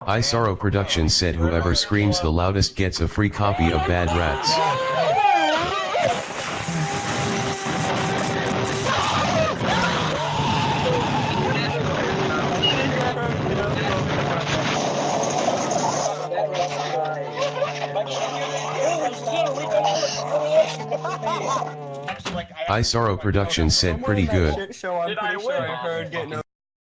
I Sorrow Productions said whoever screams the loudest gets a free copy of Bad Rats. I Sorrow Productions said pretty good.